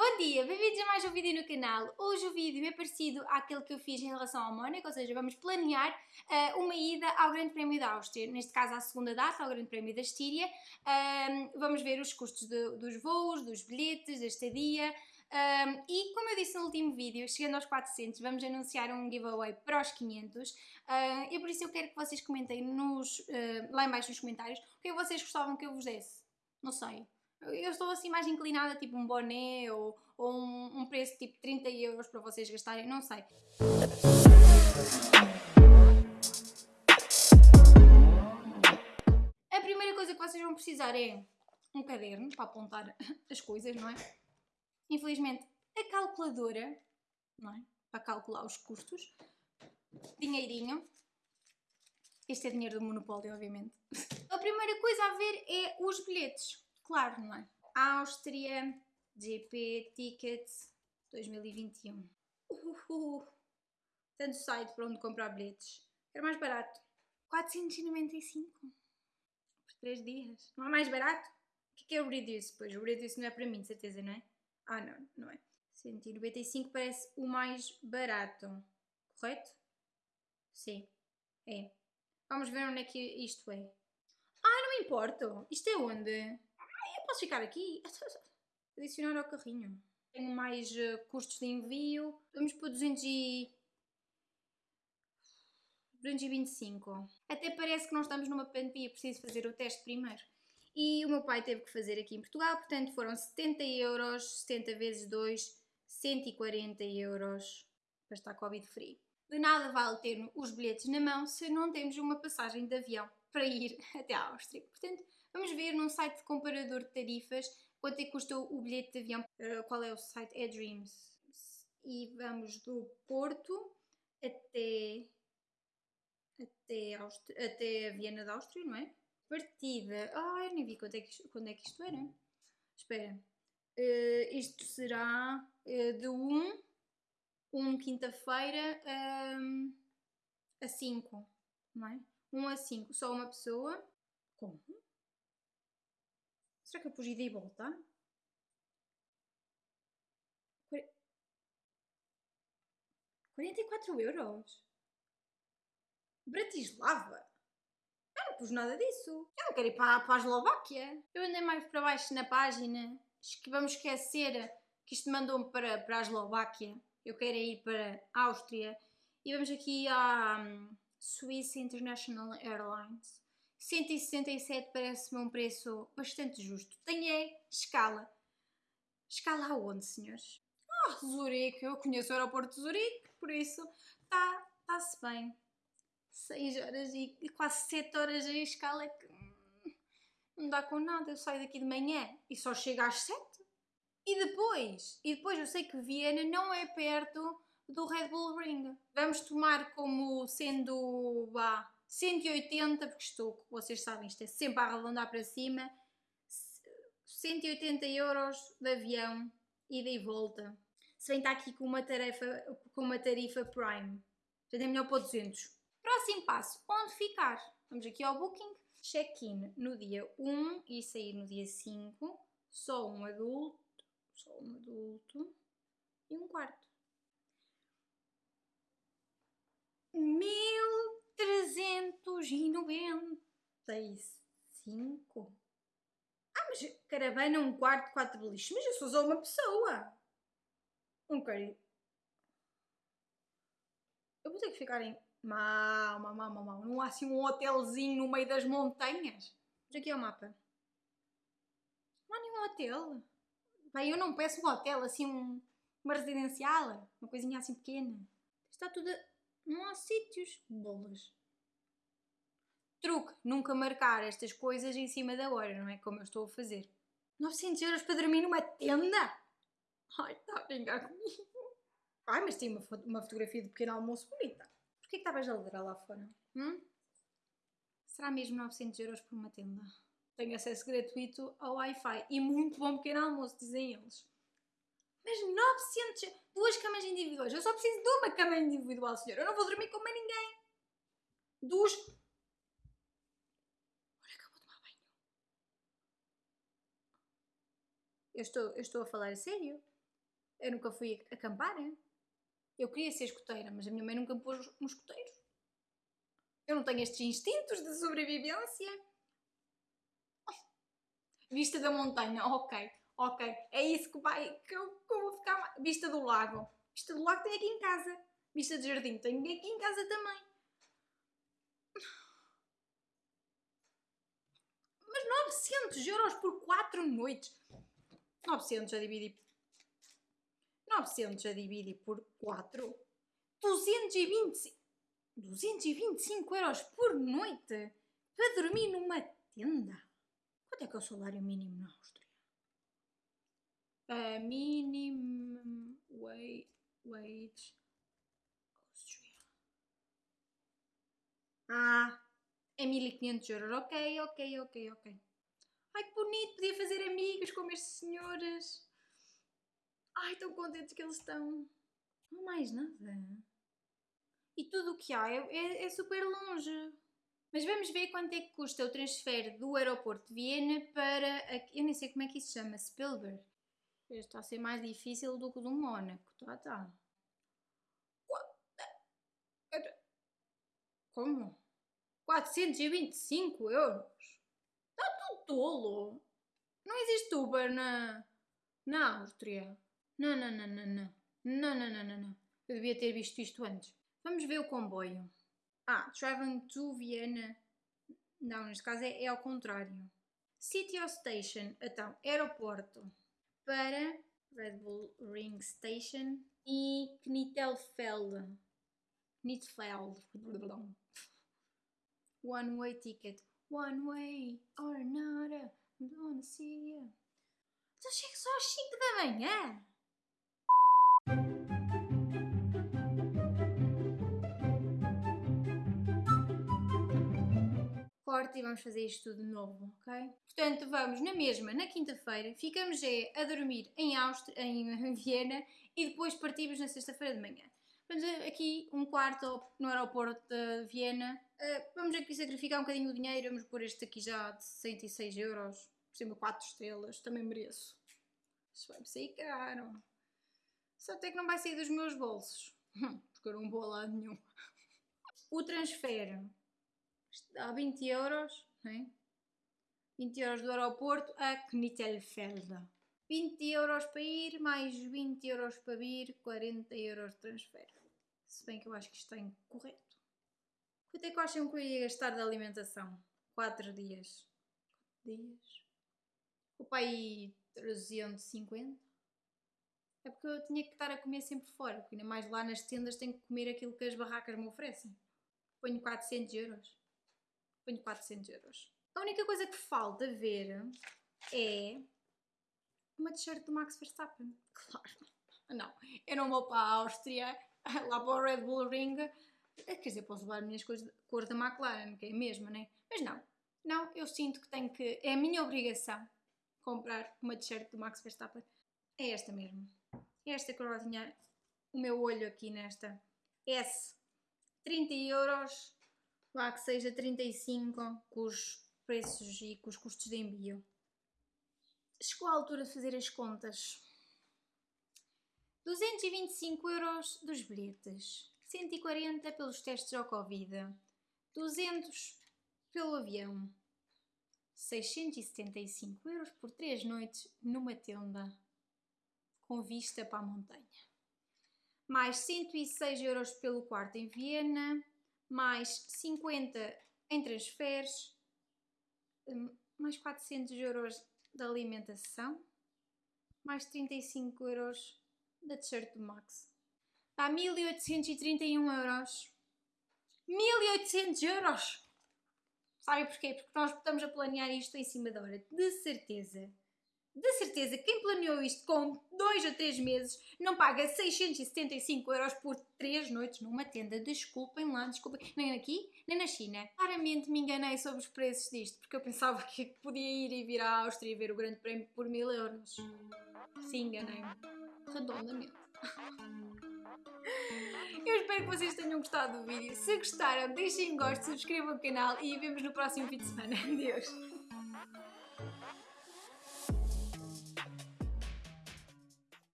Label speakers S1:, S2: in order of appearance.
S1: Bom dia, bem-vindos a mais um vídeo no canal. Hoje o vídeo é parecido àquele que eu fiz em relação ao Mónaco, ou seja, vamos planear uh, uma ida ao Grande Prémio da Áustria, neste caso à segunda data, ao Grande Prémio da Estíria. Uh, vamos ver os custos de, dos voos, dos bilhetes, da estadia. Um, e como eu disse no último vídeo, chegando aos 400, vamos anunciar um giveaway para os 500 uh, e por isso eu quero que vocês comentem nos, uh, lá em baixo nos comentários o que é vocês gostavam que eu vos desse. Não sei. Eu estou assim mais inclinada, tipo um boné ou, ou um, um preço tipo 30 euros para vocês gastarem, não sei. A primeira coisa que vocês vão precisar é um caderno para apontar as coisas, não é? Infelizmente, a calculadora, não é? Para calcular os custos. Dinheirinho. Este é dinheiro do monopólio, obviamente. A primeira coisa a ver é os bilhetes claro, não é? Áustria, GP Tickets 2021. Uhuhu. Tanto site para onde comprar bilhetes. Era mais barato. 495 por 3 dias. Não é mais barato? O que é, o Bridis? Pois o Bridis não é para mim, de certeza, não é? Ah, não, não é. 195 parece o mais barato. Correto? Sim, é. Vamos ver onde é que isto é. Ah, não me importo. Isto é onde? Posso ficar aqui? Adicionar ao carrinho. Tenho mais uh, custos de envio. Vamos por 200 e... 225. Até parece que não estamos numa pandemia, preciso fazer o teste primeiro. E o meu pai teve que fazer aqui em Portugal, portanto foram 70 euros, 70 vezes 2, 140 euros para estar Covid-free. De nada vale ter os bilhetes na mão se não temos uma passagem de avião para ir até à Áustria. Portanto, Vamos ver num site de comparador de tarifas quanto é que custou o bilhete de avião. Uh, qual é o site? É Dreams. E vamos do Porto até, até, até Viena da Áustria, não é? Partida. Ah, eu nem vi quando é que, quando é que isto era. Espera. Uh, isto será uh, de 1, 1 quinta-feira um, a 5, não é? 1 a 5, só uma pessoa. Como? Será que eu pus ida e volta? 44 euros? Bratislava? Eu não pus nada disso. Eu não quero ir para, para a Eslováquia. Eu andei mais para baixo na página. que vamos esquecer que isto mandou-me para, para a Eslováquia. Eu quero ir para a Áustria. E vamos aqui à um, Swiss International Airlines. 167 parece-me um preço bastante justo. Tem é escala. Escala aonde, senhores? Ah, Zurique. Eu conheço o aeroporto de Zurique, por isso está tá-se bem. 6 horas e quase 7 horas em escala que hum, não dá com nada. Eu saio daqui de manhã e só chego às 7. E depois, e depois eu sei que Viena não é perto do Red Bull Ring. Vamos tomar como sendo, vá, 180, porque estou, vocês sabem, isto é sempre a arredondar para cima, 180 euros de avião, ida e volta. Se bem está aqui com uma, tarefa, com uma tarifa Prime, já é melhor para 200. Próximo passo, onde ficar? Vamos aqui ao Booking, check-in no dia 1 e sair no dia 5, só um adulto, só um adulto e um quarto. Mil 395? Ah, mas caravana, um quarto, quatro beliches. Mas eu sou só uma pessoa. Um querido. Eu vou ter que ficar em. Mal, mal, mal. Não há assim um hotelzinho no meio das montanhas. Mas aqui é o mapa. Não há nenhum hotel. Bem, eu não peço um hotel, assim, um, uma residencial. Uma coisinha assim pequena. Está tudo. Não há sítios. Bolas. Truque, nunca marcar estas coisas em cima da hora, não é? Como eu estou a fazer. 900 euros para dormir numa tenda? Ai, está a brincar comigo. Ai, mas tem uma, uma fotografia de pequeno almoço bonita. Porquê que estavas a ladrar lá fora? Hum? Será mesmo 900 euros por uma tenda? Tenho acesso gratuito ao Wi-Fi e muito bom pequeno almoço, dizem eles. Mas 900... Duas camas individuais. Eu só preciso de uma cama individual, senhor. Eu não vou dormir com mais ninguém. Duas... Olha, acabou de tomar banho. Eu estou, eu estou a falar a sério. Eu nunca fui acampar. hein? Eu queria ser escoteira, mas a minha mãe nunca me pôs no escoteiro. Eu não tenho estes instintos de sobrevivência. Vista da montanha, ok, ok. É isso que, vai, que, eu, que eu vou ficar. Vista do lago. Vista do lago tem aqui em casa. Vista de jardim tem aqui em casa também. Mas 900 euros por 4 noites. 900 a dividir. 900 a dividir por 4. 220, 225 euros por noite para dormir numa tenda. Quanto é que é o salário mínimo na Áustria? A minimum wage, wage Áustria. Ah, é 1500 euros. Ok, ok, ok, ok. Ai, que bonito, podia fazer amigos como estes senhores. Ai, tão contentes que eles estão. Não mais nada. E tudo o que há é, é- é super longe. Mas vamos ver quanto é que custa o transfer do aeroporto de Viena para. aqui- Eu nem sei como é que isso chama, Spielberg. Está a ser mais difícil do que do Mónaco. Tá, tá. Como? 425 euros? Está tudo tolo. Não existe Uber na, na Áustria. Não, não, não, não, não. Não, não, não, não, não. Eu devia ter visto isto antes. Vamos ver o comboio. Ah, traveling to Vienna. Não, neste caso é, é ao contrário. City or Station. Então, aeroporto. Para Red Bull Ring Station e Knittelfeld. Knittelfeld. One way ticket. One way or another. I don't wanna see you. Então chego só às 5 da manhã. Corte e vamos fazer isto tudo de novo, ok? Portanto, vamos na mesma, na quinta-feira, ficamos é a dormir em, Áustria, em Viena e depois partimos na sexta-feira de manhã. Vamos aqui um quarto no aeroporto de Viena. Uh, vamos aqui sacrificar um bocadinho o dinheiro, vamos pôr este aqui já de 66 euros, por cima 4 estrelas, também mereço. Isto vai-me sair caro. Só até que não vai sair dos meus bolsos, porque eu não vou a lado nenhum. O transfer dá 20 euros, né? 20 euros do aeroporto a Knittelfeld. 20 euros para ir, mais 20 euros para vir, 40 euros de transfer. Se bem que eu acho que isto está incorreto. Quanto é que acham que eu ia gastar de alimentação? 4 dias. 4 dias? O pai 350? É porque eu tinha que estar a comer sempre fora, porque ainda mais lá nas tendas tenho que comer aquilo que as barracas me oferecem. Ponho 400 euros. Ponho 400 euros. A única coisa que falta ver é uma t-shirt do Max Verstappen. Claro. Não, eu não vou para a Áustria, lá para o Red Bull Ring. Quer dizer, posso levar as minhas coisas cor da McLaren, que é a mesma, né? Mas não, não, eu sinto que tenho que. É a minha obrigação comprar uma t-shirt do Max Verstappen. É esta mesmo. É esta que eu já tinha o meu olho aqui nesta. S. 30 euros. Vá que seja 35 com os preços e com os custos de envio. Chegou a altura de fazer as contas. 225 euros dos bilhetes, 140 pelos testes ao Covid, 200 pelo avião, 675 euros por 3 noites numa tenda com vista para a montanha, mais 106 euros pelo quarto em Viena, mais 50 em transferes, hum, mais 400 euros de alimentação, mais 35 euros da t-shirt do Max. Dá 1831 euros. 1800 euros! Sabe porquê? Porque nós estamos a planear isto em cima da hora. De certeza. De certeza, quem planeou isto com 2 a 3 meses não paga 675 euros por 3 noites numa tenda. Desculpem lá, desculpem. Nem aqui, nem na China. Claramente me enganei sobre os preços disto, porque eu pensava que podia ir e vir à Áustria e ver o Grande Prémio por 1000 euros. Sim, enganei-me. Redondamente. Eu espero que vocês tenham gostado do vídeo. Se gostaram, deixem um gosto, subscrevam o canal e vemos no próximo fim de semana. Adeus!